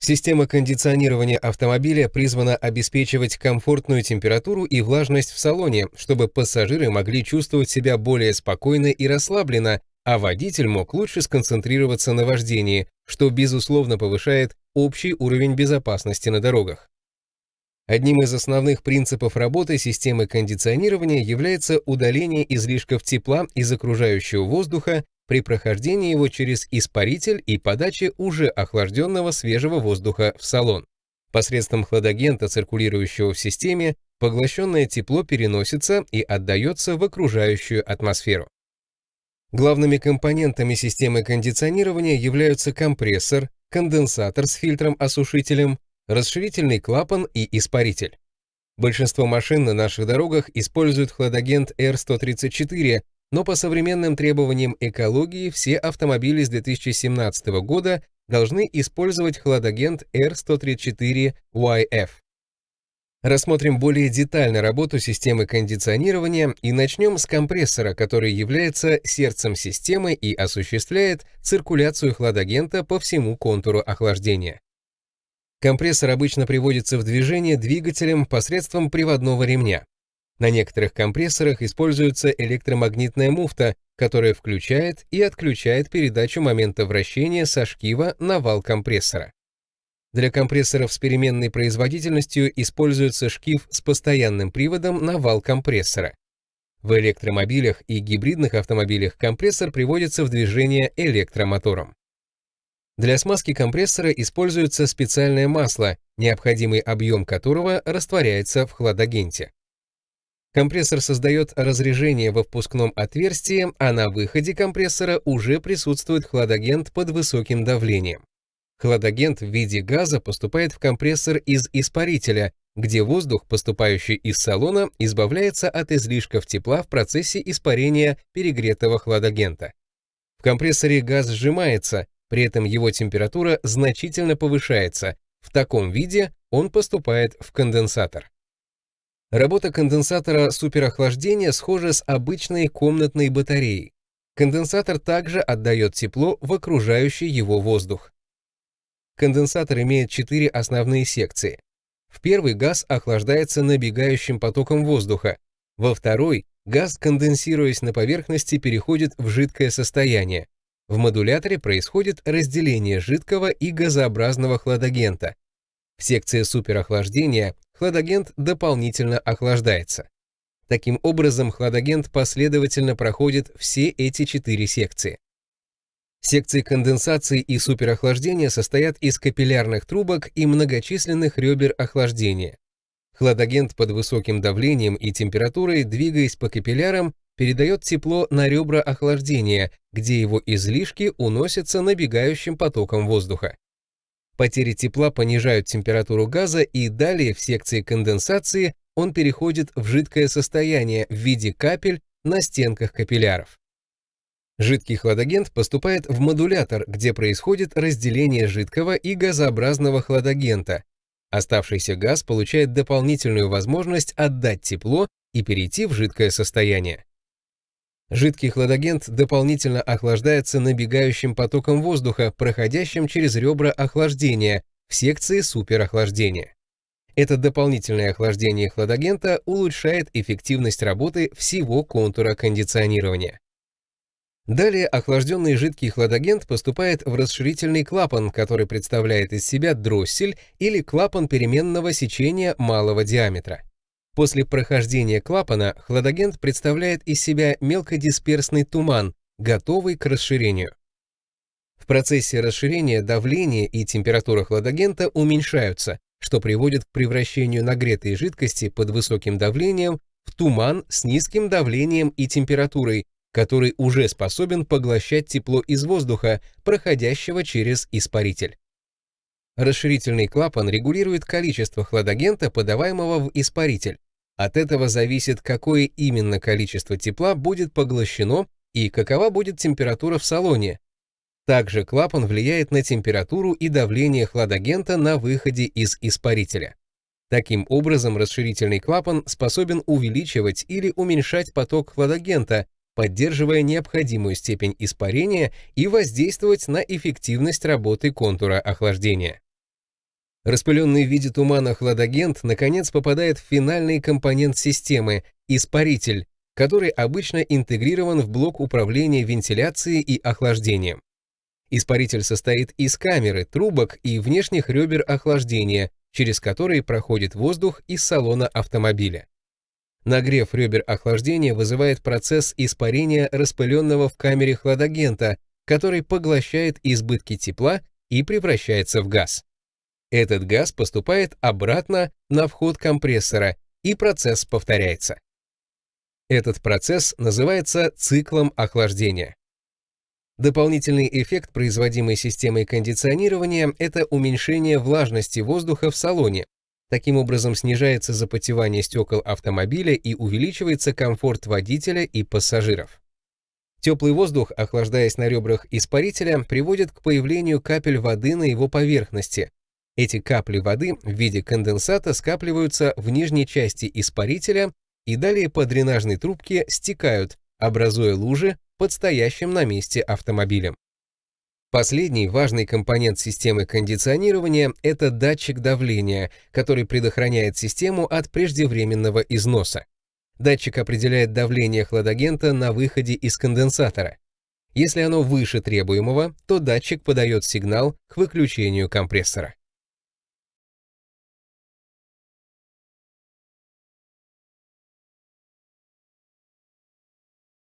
Система кондиционирования автомобиля призвана обеспечивать комфортную температуру и влажность в салоне, чтобы пассажиры могли чувствовать себя более спокойно и расслабленно, а водитель мог лучше сконцентрироваться на вождении, что безусловно повышает общий уровень безопасности на дорогах. Одним из основных принципов работы системы кондиционирования является удаление излишков тепла из окружающего воздуха при прохождении его через испаритель и подаче уже охлажденного свежего воздуха в салон. Посредством хладагента, циркулирующего в системе, поглощенное тепло переносится и отдается в окружающую атмосферу. Главными компонентами системы кондиционирования являются компрессор, конденсатор с фильтром-осушителем, расширительный клапан и испаритель. Большинство машин на наших дорогах используют хладагент R134, но по современным требованиям экологии все автомобили с 2017 года должны использовать хладагент R134YF. Рассмотрим более детально работу системы кондиционирования и начнем с компрессора, который является сердцем системы и осуществляет циркуляцию хладагента по всему контуру охлаждения. Компрессор обычно приводится в движение двигателем посредством приводного ремня. На некоторых компрессорах используется электромагнитная муфта, которая включает и отключает передачу момента вращения со шкива на вал компрессора. Для компрессоров с переменной производительностью используется шкив с постоянным приводом на вал компрессора. В электромобилях и гибридных автомобилях компрессор приводится в движение электромотором. Для смазки компрессора используется специальное масло, необходимый объем которого растворяется в хладагенте. Компрессор создает разрежение во впускном отверстии, а на выходе компрессора уже присутствует хладагент под высоким давлением. Хладагент в виде газа поступает в компрессор из испарителя, где воздух, поступающий из салона, избавляется от излишков тепла в процессе испарения перегретого хладагента. В компрессоре газ сжимается, при этом его температура значительно повышается. В таком виде он поступает в конденсатор. Работа конденсатора суперохлаждения схожа с обычной комнатной батареей. Конденсатор также отдает тепло в окружающий его воздух. Конденсатор имеет четыре основные секции. В первый газ охлаждается набегающим потоком воздуха. Во второй газ, конденсируясь на поверхности, переходит в жидкое состояние. В модуляторе происходит разделение жидкого и газообразного хладагента. В секции суперохлаждения хладагент дополнительно охлаждается. Таким образом, хладагент последовательно проходит все эти четыре секции. Секции конденсации и суперохлаждения состоят из капиллярных трубок и многочисленных ребер охлаждения. Хладагент под высоким давлением и температурой, двигаясь по капиллярам, передает тепло на ребра охлаждения, где его излишки уносятся набегающим потоком воздуха. Потери тепла понижают температуру газа, и далее в секции конденсации он переходит в жидкое состояние в виде капель на стенках капилляров. Жидкий хладагент поступает в модулятор, где происходит разделение жидкого и газообразного хладагента. Оставшийся газ получает дополнительную возможность отдать тепло и перейти в жидкое состояние. Жидкий хладагент дополнительно охлаждается набегающим потоком воздуха, проходящим через ребра охлаждения в секции суперохлаждения. Это дополнительное охлаждение хладагента улучшает эффективность работы всего контура кондиционирования. Далее охлажденный жидкий хладагент поступает в расширительный клапан, который представляет из себя дроссель или клапан переменного сечения малого диаметра. После прохождения клапана хладагент представляет из себя мелкодисперсный туман, готовый к расширению. В процессе расширения давление и температура хладагента уменьшаются, что приводит к превращению нагретой жидкости под высоким давлением в туман с низким давлением и температурой, который уже способен поглощать тепло из воздуха, проходящего через испаритель. Расширительный клапан регулирует количество хладагента, подаваемого в испаритель, от этого зависит, какое именно количество тепла будет поглощено и какова будет температура в салоне. Также клапан влияет на температуру и давление хладагента на выходе из испарителя. Таким образом, расширительный клапан способен увеличивать или уменьшать поток хладагента, поддерживая необходимую степень испарения и воздействовать на эффективность работы контура охлаждения. Распыленный в виде тумана хладагент наконец попадает в финальный компонент системы – испаритель, который обычно интегрирован в блок управления вентиляцией и охлаждением. Испаритель состоит из камеры, трубок и внешних ребер охлаждения, через которые проходит воздух из салона автомобиля. Нагрев ребер охлаждения вызывает процесс испарения распыленного в камере хладагента, который поглощает избытки тепла и превращается в газ. Этот газ поступает обратно на вход компрессора, и процесс повторяется. Этот процесс называется циклом охлаждения. Дополнительный эффект, производимый системой кондиционирования, это уменьшение влажности воздуха в салоне. Таким образом снижается запотевание стекол автомобиля и увеличивается комфорт водителя и пассажиров. Теплый воздух, охлаждаясь на ребрах испарителя, приводит к появлению капель воды на его поверхности. Эти капли воды в виде конденсата скапливаются в нижней части испарителя и далее по дренажной трубке стекают, образуя лужи под стоящим на месте автомобилем. Последний важный компонент системы кондиционирования – это датчик давления, который предохраняет систему от преждевременного износа. Датчик определяет давление хладагента на выходе из конденсатора. Если оно выше требуемого, то датчик подает сигнал к выключению компрессора.